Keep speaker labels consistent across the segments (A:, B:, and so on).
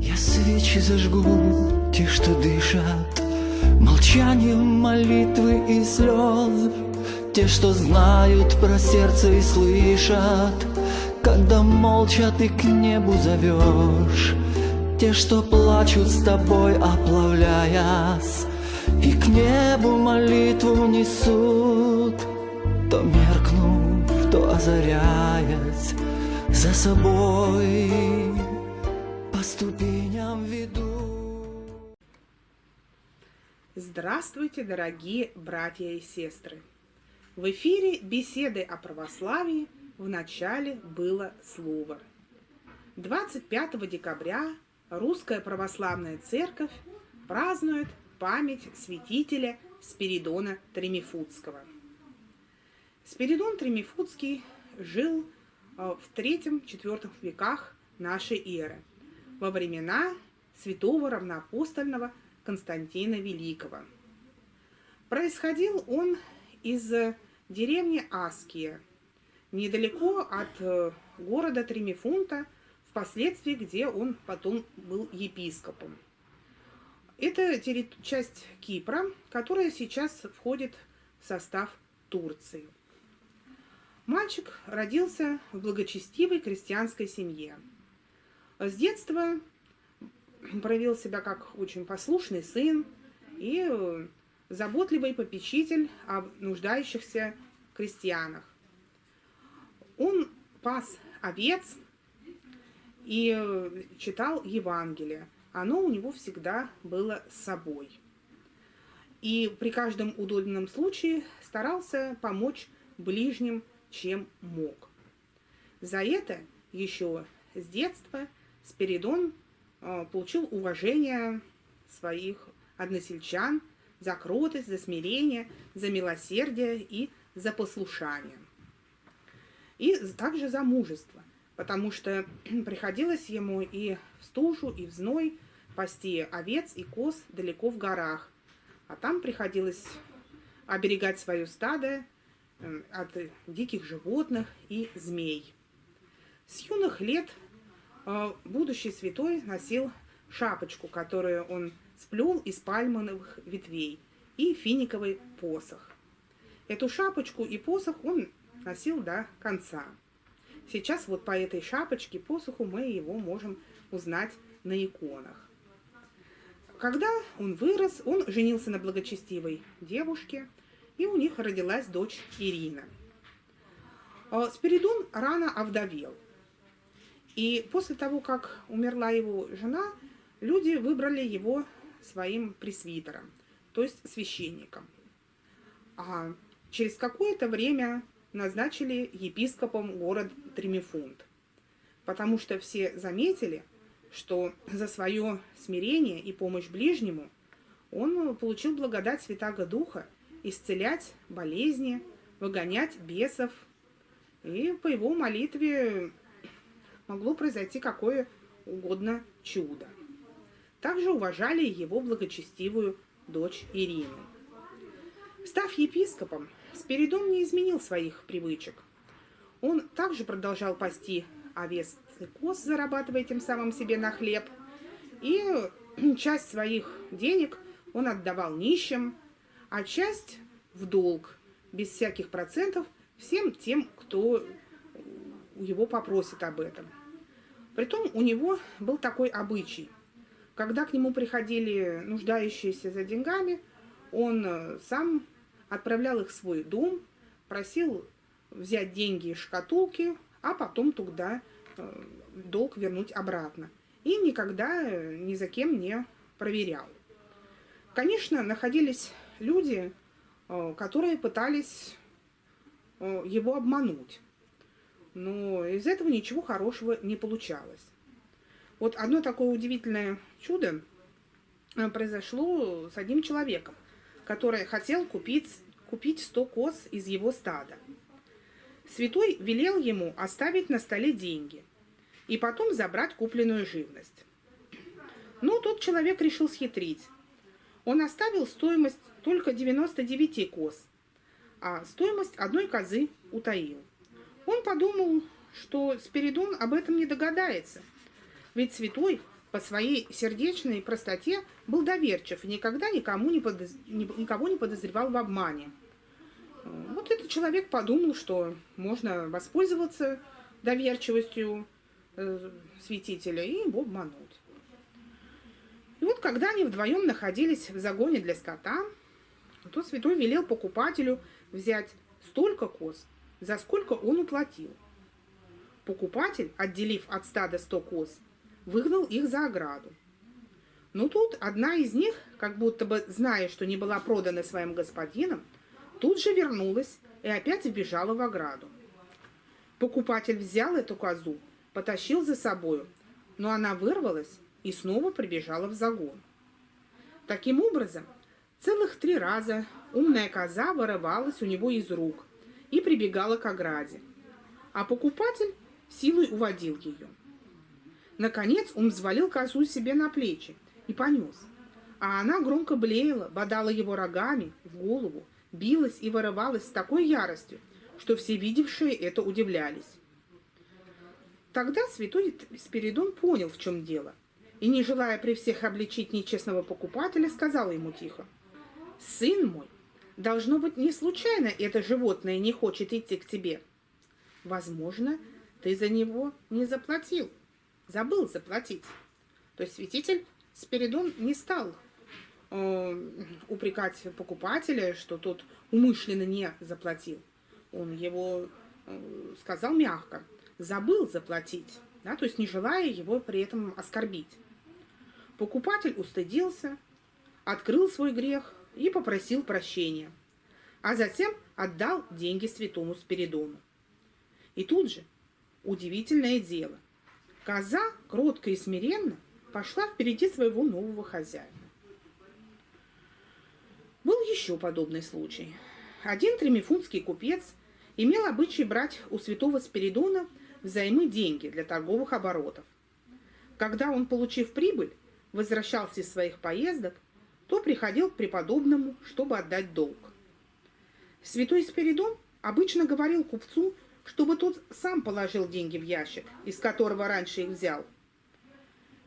A: Я свечи зажгу, те, что дышат, Молчанием молитвы и слез, Те, что знают про сердце и слышат, Когда молча ты к небу зовешь, Те, что плачут с тобой, оплавляясь, И к небу молитву несут, То меркнув, то озаряясь, За собой
B: Здравствуйте, дорогие братья и сестры! В эфире беседы о православии в начале было слово. 25 декабря Русская Православная Церковь празднует память святителя Спиридона Тремифудского. Спиридон Тремифудский жил э, в III-IV веках нашей эры – во времена святого равноапостольного Константина Великого. Происходил он из деревни Аския, недалеко от э, города Тримифунта, впоследствии где он потом был епископом. Это часть Кипра, которая сейчас входит в состав Турции. Мальчик родился в благочестивой крестьянской семье – с детства проявил себя как очень послушный сын и э, заботливый попечитель о нуждающихся крестьянах. Он пас овец и э, читал Евангелие. Оно у него всегда было с собой. И при каждом удобном случае старался помочь ближним, чем мог. За это еще с детства – Спиридон получил уважение своих односельчан за кротость, за смирение, за милосердие и за послушание. И также за мужество, потому что приходилось ему и в стужу, и в зной пасти овец и коз далеко в горах, а там приходилось оберегать свое стадо э, от диких животных и змей. С юных лет будущий святой носил шапочку, которую он сплел из пальмовых ветвей, и финиковый посох. Эту шапочку и посох он носил до конца. Сейчас вот по этой шапочке, посоху, мы его можем узнать на иконах. Когда он вырос, он женился на благочестивой девушке, и у них родилась дочь Ирина. А, Спиридон рано овдовел – и после того, как умерла его жена, люди выбрали его своим пресвитером, то есть священником. А через какое-то время назначили епископом город Тримифунт, потому что все заметили, что за свое смирение и помощь ближнему он получил благодать Святаго Духа исцелять болезни, выгонять бесов. И по его молитве могло произойти какое угодно чудо. Также уважали его благочестивую дочь Ирину. Став епископом, Спиридон не изменил своих привычек. Он также продолжал пасти овец и коз, зарабатывая тем самым себе на хлеб. И часть своих денег он отдавал нищим, а часть в долг, без всяких процентов, всем тем, кто его попросит об этом. Притом у него был такой обычай. Когда к нему приходили нуждающиеся за деньгами, он э, сам отправлял их в свой дом, просил взять деньги из шкатулки, а потом туда э, долг вернуть обратно. И никогда э, ни за кем не проверял. Конечно, находились люди, которые пытались его обмануть но из этого ничего хорошего не получалось. Вот одно такое удивительное чудо э, произошло с одним человеком, который хотел купить, купить 100 коз из его стада. Святой велел ему оставить на столе деньги и потом забрать купленную живность. Но тот человек решил схитрить. Он оставил стоимость только 99 коз, а стоимость одной козы утаил. Он подумал, что Спиридон об этом не догадается, ведь святой по своей сердечной простоте был доверчив и никогда никому не подоз... никого не подозревал в обмане. Вот этот человек подумал, что можно воспользоваться доверчивостью э, святителя и его обмануть. И вот когда они вдвоем находились в загоне для скота, то святой велел покупателю взять столько коз, за сколько он уплатил. Покупатель, отделив от стада сто коз, выгнал их за ограду. Но тут одна из них, как будто бы зная, что не была продана своим господином, тут же вернулась и опять вбежала в ограду. Покупатель взял эту козу, потащил за собою, но она вырвалась и снова прибежала в загон. Таким образом, целых три раза умная коза вырывалась у него из рук и прибегала к ограде, а покупатель силой уводил ее. Наконец он взвалил козу себе на плечи и понес. А она громко блеяла, бодала его рогами в голову, билась и вырывалась с такой яростью, что все видевшие это удивлялись. Тогда святой Спиридон понял, в чем дело, и, не желая при всех обличить нечестного покупателя, сказал ему тихо, «Сын мой, должно быть, не случайно это животное не хочет идти к тебе. Возможно, ты за него не заплатил» забыл заплатить. То есть святитель Спиридон не стал э, упрекать покупателя, что тот умышленно не заплатил. Он его э, сказал мягко, забыл заплатить, да, то есть не желая его при этом оскорбить. Покупатель устыдился, открыл свой грех и попросил прощения, а затем отдал деньги святому Спиридону. И тут же удивительное дело – Коза, кротко и смиренно, пошла впереди своего нового хозяина. Был еще подобный случай. Один тремифунский купец имел обычай брать у святого Спиридона взаймы деньги для торговых оборотов. Когда он, получив прибыль, возвращался из своих поездок, то приходил к преподобному, чтобы отдать долг. Святой Спиридон обычно говорил купцу, чтобы тот сам положил деньги в ящик, из которого раньше их взял.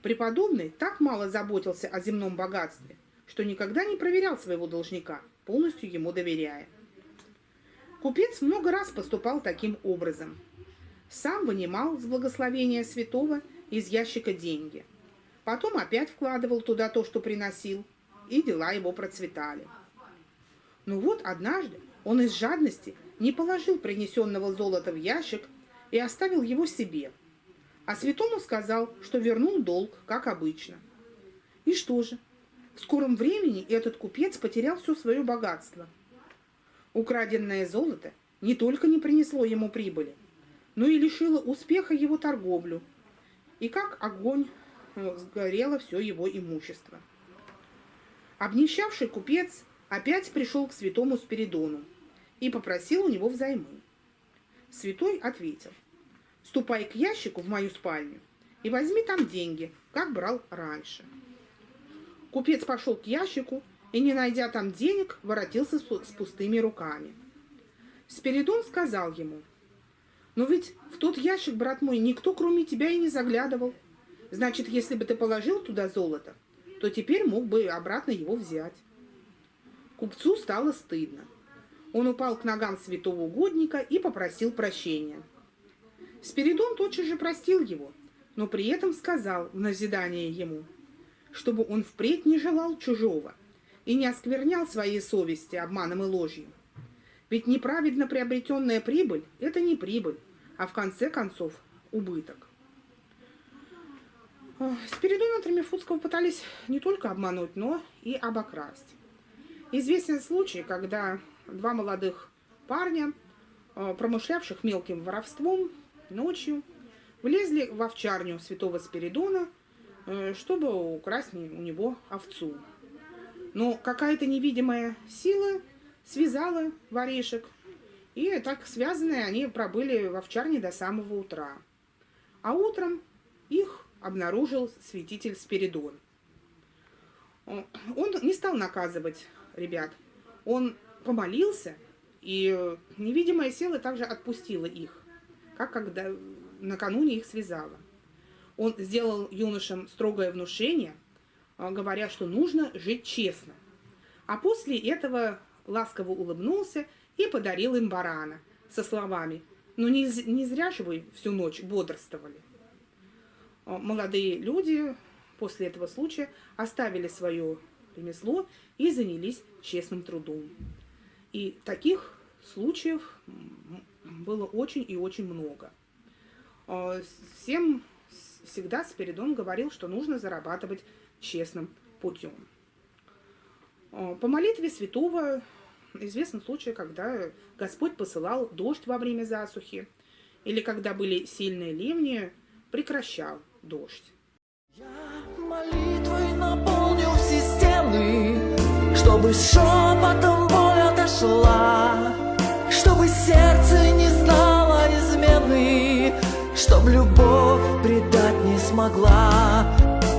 B: Преподобный так мало заботился о земном богатстве, что никогда не проверял своего должника, полностью ему доверяя. Купец много раз поступал таким образом. Сам вынимал с благословения святого из ящика деньги. Потом опять вкладывал туда то, что приносил, и дела его процветали. Но вот однажды он из жадности не положил принесенного золота в ящик и оставил его себе, а святому сказал, что вернул долг, как обычно. И что же? В скором времени этот купец потерял все свое богатство. Украденное золото не только не принесло ему прибыли, но и лишило успеха его торговлю, и как огонь э, сгорело все его имущество. Обнищавший купец опять пришел к святому Спиридону и попросил у него взаймы. Святой ответил, ступай к ящику в мою спальню и возьми там деньги, как брал раньше. Купец пошел к ящику и, не найдя там денег, воротился с пустыми руками. Спиридон сказал ему, «Но ведь в тот ящик, брат мой, никто, кроме тебя, и не заглядывал. Значит, если бы ты положил туда золото, то теперь мог бы обратно его взять». Купцу стало стыдно. Он упал к ногам святого угодника и попросил прощения. Спиридон тотчас же простил его, но при этом сказал в назидание ему, чтобы он впредь не желал чужого и не осквернял своей совести обманом и ложью. Ведь неправедно приобретенная прибыль – это не прибыль, а в конце концов убыток. Спиридона Тремифутского пытались не только обмануть, но и обокрасть. Известен случай, когда два молодых парня, э, промышлявших мелким воровством, ночью влезли в овчарню святого Спиридона, э, чтобы украсть у него овцу. Но какая-то невидимая сила связала воришек, и так связанные они пробыли в овчарне до самого утра. А утром их обнаружил святитель Спиридон. Он не стал наказывать ребят. Он помолился, и невидимая сила также отпустила их, как когда накануне их связала. Он сделал юношам строгое внушение, а, говоря, что нужно жить честно. А после этого ласково улыбнулся и подарил им барана со словами «Ну не, не зря же вы всю ночь бодрствовали». А, молодые люди после этого случая оставили свое ремесло и занялись честным трудом. И таких случаев было очень и очень много. А, всем всегда Спиридон говорил, что нужно зарабатывать честным путем. А, по молитве святого известен случай, когда Господь посылал дождь во время засухи, или когда были сильные ливни, прекращал дождь.
A: Я молитвой наполнил все стены, чтобы шепотом боль отошла, чтобы сердце не знало измены, чтоб любовь предать не смогла.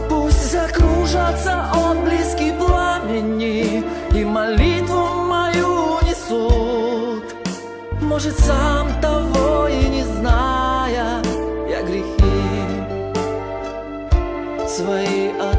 A: Пусть закружатся отблески пламени и молитву мою несут. Может, сам свои.